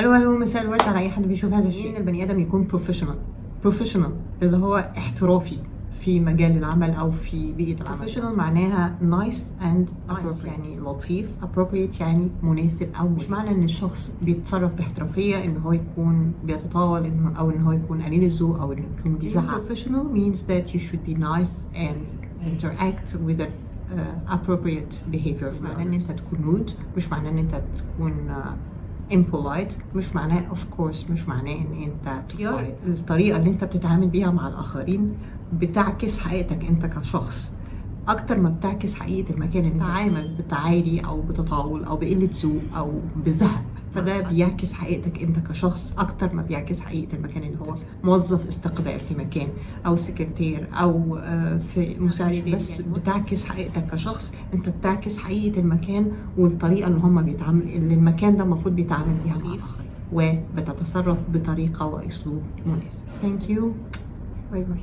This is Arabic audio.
ألو ألو مساء الورد على أي حد بيشوف هذا الشيء. إن البني آدم يكون professional professional اللي هو احترافي في مجال العمل أو في بيئة العمل. professional معناها nice and يعني لطيف appropriate يعني مناسب أو مش معنى إن الشخص بيتصرف باحترافية إن هو يكون بيتطاول أو إن هو يكون قليل الذوق أو انه يكون بيزعق professional means that you should be nice and interact with uh, appropriate behavior. معناه إن أنت تكون rude مش معناه إن أنت تكون uh, impolite مش معناه of course مش معناه إن أنت تفايت الطريقة اللي أنت بتتعامل بيها مع الآخرين بتعكس حقيقتك أنت كشخص. أكتر ما بتعكس حقيقة المكان اللي تعامل بتعالي أو بتطاول أو بقلة ذوق أو بزهق. فده بيعكس حقيقتك انت كشخص أكتر ما بيعكس حقيقة المكان اللي هو موظف استقبال في مكان أو سكرتير أو آه، في مساعد بس بتعكس حقيقتك كشخص انت بتعكس حقيقة المكان والطريقة اللي هم بيتعامل اللي المكان ده المفروض بيتعامل بيها مع الآخرين. وبتتصرف بطريقة وأسلوب مناسب. thank you bye bye